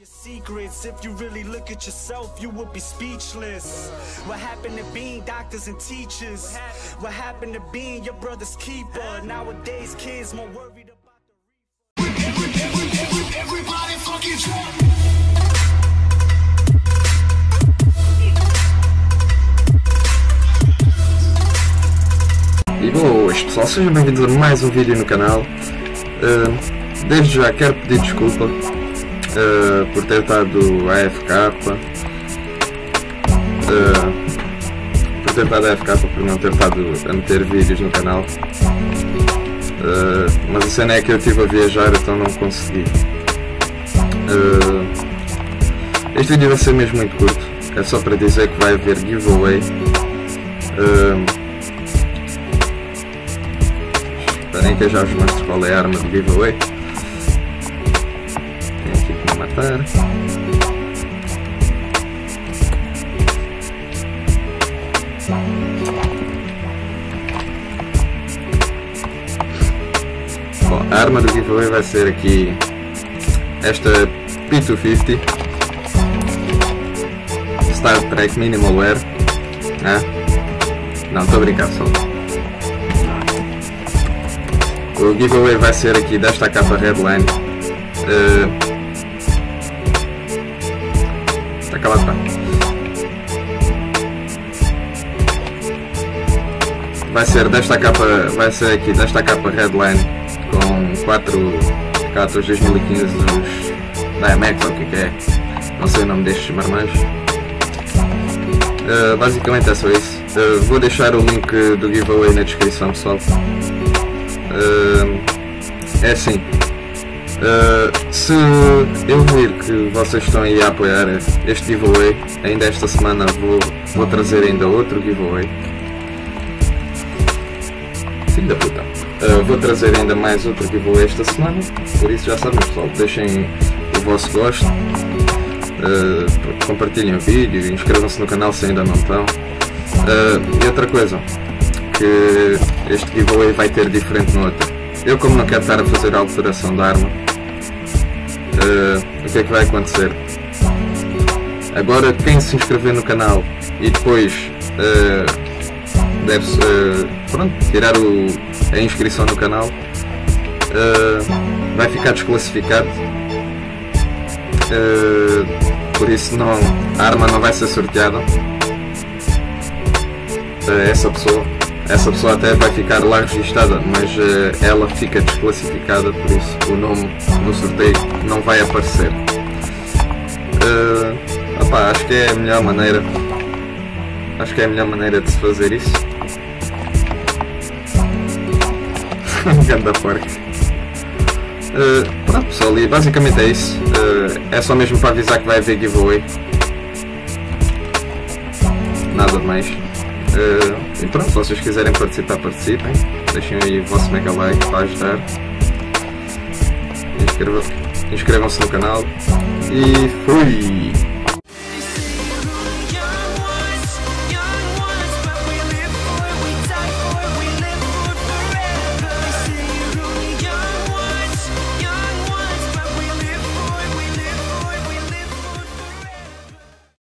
your secrets. If you really look at yourself, you would be speechless. What happened to being doctors and teachers? What happened to being your brother's keeper? Nowadays, kids more worried about the Everybody fucking drunk. E boas pessoal, sejam bem-vindos a mais um vídeo no canal. Uh, desde já quero pedir desculpa uh, por ter estado AFK, uh, por ter estado AFK, por não ter estado a meter vídeos no canal. Uh, mas a cena é que eu estive a viajar, então não consegui. Este vídeo vai ser mesmo muito curto, é só para dizer que vai haver giveaway. Esperem que eu já vos mostro qual é a arma do giveaway. Matar. Bom, a arma do giveaway vai ser aqui esta P250 Star Trek Minimal Wear. Ah? Não, estou a brincar só. O giveaway vai ser aqui desta capa Redline. Uh, está. Vai ser desta capa, vai ser aqui desta capa Redline com 4 cartas 2015 dos Diamex ou o que é que é. Não sei o nome destes marmanjos. Uh, basicamente é só isso. Uh, vou deixar o link do giveaway na descrição pessoal. Uh, é assim, uh, se eu vir que vocês estão aí a apoiar este giveaway, ainda esta semana vou, vou trazer ainda outro giveaway. Filho da puta. Uh, vou trazer ainda mais outro giveaway esta semana, por isso já sabem pessoal, deixem o vosso gosto, compartilhem o vídeo, inscrevam-se no canal se ainda não estão. e outra coisa, que este giveaway vai ter diferente no outro. Eu como não quero estar a fazer a alteração da arma, uh, o que é que vai acontecer? Agora quem se inscrever no canal e depois uh, deve uh, tirar o, a inscrição no canal vai ficar desclassificado. por isso não, a arma não vai ser sorteada essa pessoa essa pessoa até vai ficar lá registada, mas uh, ela fica desclassificada, por isso o nome no sorteio não vai aparecer. Uh, opa, acho que é a melhor maneira. Acho que é a melhor maneira de se fazer isso. Ganda porca. Uh, pronto pessoal, e basicamente é isso. Uh, é só mesmo para avisar que vai haver giveaway. Nada mais. Uh, e pronto, se vocês quiserem participar, participem. Deixem aí o vosso mega like para ajudar. Inscrevam-se no canal. E fui!